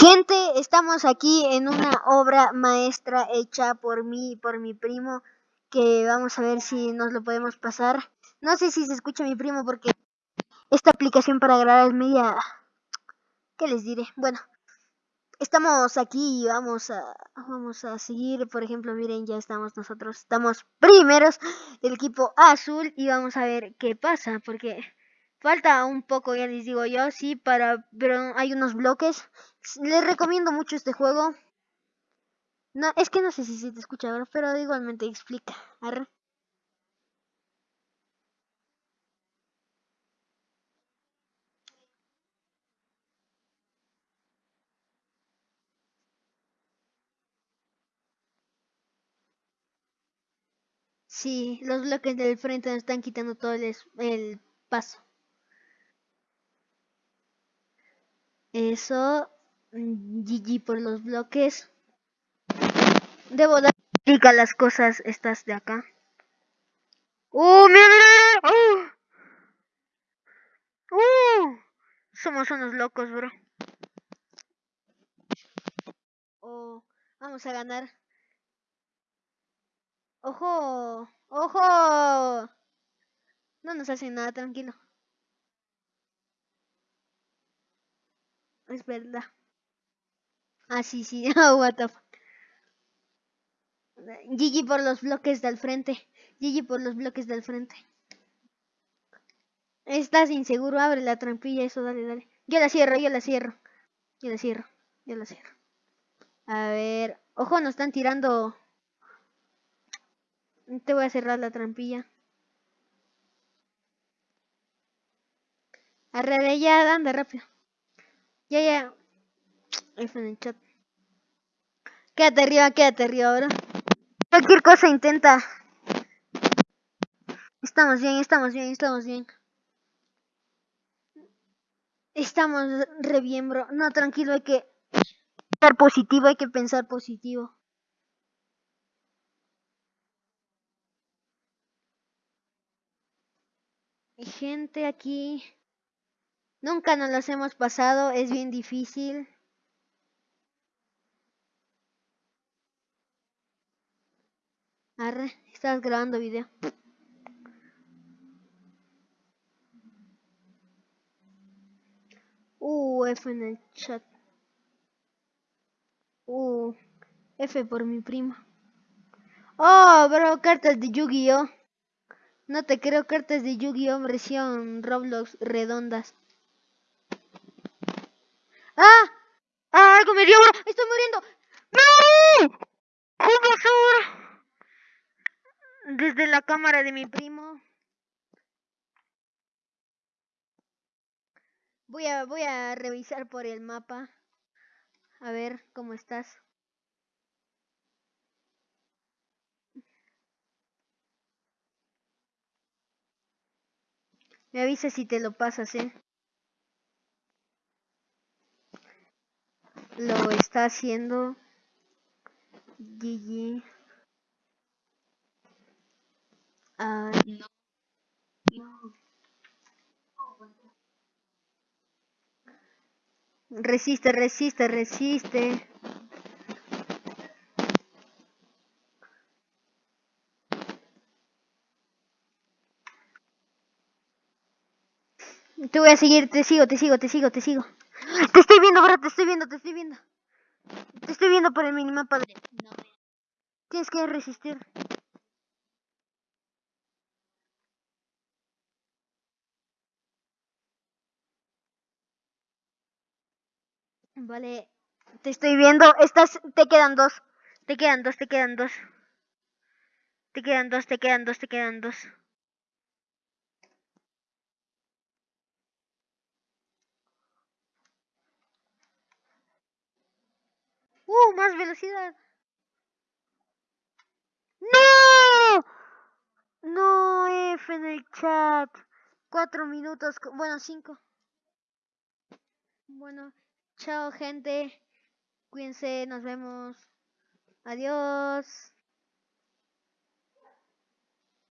Gente, estamos aquí en una obra maestra hecha por mí y por mi primo, que vamos a ver si nos lo podemos pasar. No sé si se escucha mi primo porque esta aplicación para grabar es media... ¿Qué les diré? Bueno, estamos aquí y vamos a, vamos a seguir. Por ejemplo, miren, ya estamos nosotros, estamos primeros del equipo azul y vamos a ver qué pasa, porque falta un poco, ya les digo yo, sí, para, pero hay unos bloques. Les recomiendo mucho este juego. No, es que no sé si se te escucha, pero igualmente explica. Arre. Sí, los bloques del frente nos están quitando todo el, el paso. Eso, GG por los bloques. Debo dar clic a las cosas estas de acá. ¡Uh, mira! ¡Uh! ¡Uh! Somos unos locos, bro. Oh, vamos a ganar. ¡Ojo! ¡Ojo! No nos hacen nada, tranquilo. Es verdad. Ah, sí, sí. Oh, what the fuck. Gigi por los bloques del frente. Gigi por los bloques del frente. Estás inseguro, abre la trampilla, eso, dale, dale. Yo la cierro, yo la cierro. Yo la cierro, yo la cierro. A ver. Ojo, nos están tirando te voy a cerrar la trampilla. Arre, ya, anda rápido. Ya, ya. F en el chat. Quédate arriba, quédate arriba ahora. Cualquier cosa intenta. Estamos bien, estamos bien, estamos bien. Estamos re bien, bro. No, tranquilo, hay que estar positivo, hay que pensar positivo. gente aquí. Nunca nos las hemos pasado, es bien difícil. Arre, estás grabando video. Uh, F en el chat. Uh, F por mi prima. Oh, bro, cartas de Yu-Gi-Oh! No te creo cartas de Yu-Gi-Oh! versión Roblox redondas. ¡Ah! ¡Ah! ¡Algo me dio! ¡Estoy muriendo! ¡No! ¿Cómo Desde la cámara de mi primo. Voy a, voy a revisar por el mapa. A ver cómo estás. Me avisa si te lo pasas, ¿eh? Lo está haciendo Gigi. Ah, no. Resiste, resiste, resiste. Te voy a seguir, te sigo, te sigo, te sigo, te sigo. Te estoy viendo, bro, te estoy viendo, te estoy viendo. Te estoy viendo por el minimapa. No. Tienes que resistir. Vale, te estoy viendo. Estás, te quedan dos. Te quedan dos, te quedan dos. Te quedan dos, te quedan dos, te quedan dos. ¡Uh! Más velocidad. ¡No! No, F en el chat. Cuatro minutos, bueno, cinco. Bueno, chao gente. Cuídense, nos vemos. Adiós.